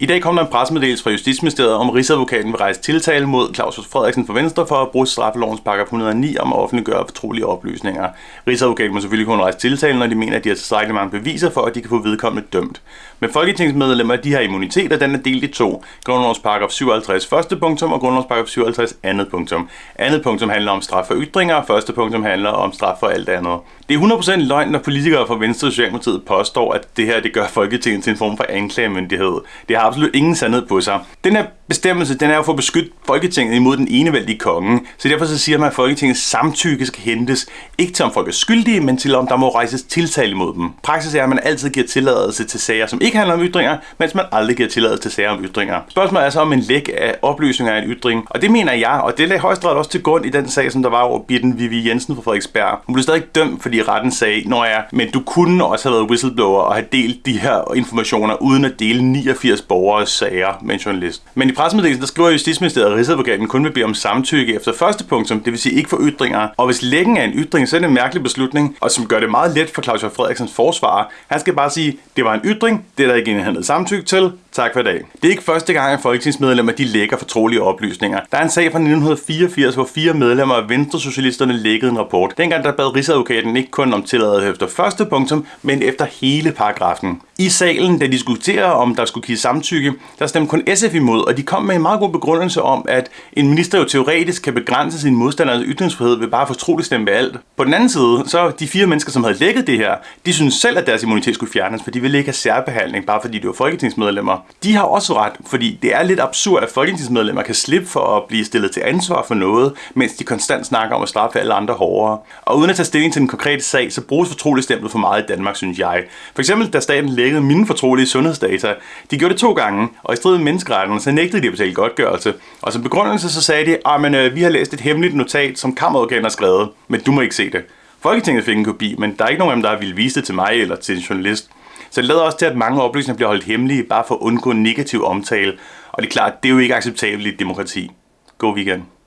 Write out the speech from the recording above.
I dag kom der en pressemeddelelse fra Justitsministeriet om, at Rigsadvokaten vil rejse tiltale mod Claus Frederiksen fra Venstre for at bruge straffelovens paragraf 109 om at offentliggøre fortrolige oplysninger. Rigsadvokaten må selvfølgelig kun rejse tiltale, når de mener, at de har tilstrækkeligt mange beviser for, at de kan få vedkommende dømt. Men folketingsmedlemmer de har immunitet, og den er delt i to. Grundlovens paragraf 57 første punktum og grundlovens paragraf 57 andet punktum. Andet punktum handler om straf for ytringer, og første punktum handler om straf for alt andet. Det er 100% løgn, når politikere fra Venstre og Socialdemokratiet påstår, at det her det gør Folketinget til en form for anklagemyndighed. Det har absolut ingen sandhed på sig. Den her bestemmelse, den er jo for at beskytte Folketinget imod den enevældige konge. Så derfor så siger man, at Folketingets samtykke skal hentes, ikke til om folk er skyldige, men til om der må rejses tiltale imod dem. Praksis er, at man altid giver tilladelse til sager, som ikke handler om ytringer, mens man aldrig giver tilladelse til sager om ytringer. Spørgsmålet er så om en læk af oplysninger af en ytring, og det mener jeg, og det lagde højesteret også til grund i den sag, som der var over Bitten Vivi Jensen fra Frederiksberg. Hun blev stadig dømt, fordi retten sagde, når jeg, men du kunne også have været whistleblower og have delt de her informationer uden at dele 89 borgers sager med en journalist. Men i pressemeddelelsen, der skriver Justitsministeriet, at Rigsadvokaten kun vil bede om samtykke efter første punktum, det vil sige ikke for ytringer. Og hvis lækken er en ytring, så er det en mærkelig beslutning, og som gør det meget let for Claus Frederiksens forsvar. Han skal bare sige, det var en ytring, det er der ikke indhentet samtykke til, Tak for i dag. Det er ikke første gang, at folketingsmedlemmer de lægger fortrolige oplysninger. Der er en sag fra 1984, hvor fire medlemmer af Venstresocialisterne lækkede en rapport. Dengang der bad Rigsadvokaten ikke kun om tilladelse efter første punktum, men efter hele paragrafen. I salen, da de diskuterer, om der skulle give samtykke, der stemte kun SF imod, og de kom med en meget god begrundelse om, at en minister jo teoretisk kan begrænse sin modstanders ytringsfrihed ved bare fortroligt stemme ved alt. På den anden side, så de fire mennesker, som havde lækket det her, de synes selv, at deres immunitet skulle fjernes, for de ville ikke have særbehandling, bare fordi de var folketingsmedlemmer. De har også ret, fordi det er lidt absurd, at folketingsmedlemmer kan slippe for at blive stillet til ansvar for noget, mens de konstant snakker om at straffe alle andre hårdere. Og uden at tage stilling til den konkrete sag, så bruges fortroligstemplet for meget i Danmark, synes jeg. For eksempel, da staten lækkede mine fortrolige sundhedsdata. De gjorde det to gange, og i strid med menneskeretterne, så nægtede de at betale godtgørelse. Og som begrundelse så sagde de, ah, at øh, vi har læst et hemmeligt notat, som kammeradvokaten har skrevet, men du må ikke se det. Folketinget fik en kopi, men der er ikke nogen af dem, der har ville vise det til mig eller til en journalist. Så det lader også til, at mange oplysninger bliver holdt hemmelige, bare for at undgå negativ omtale. Og det er klart, det er jo ikke acceptabelt i et demokrati. God weekend.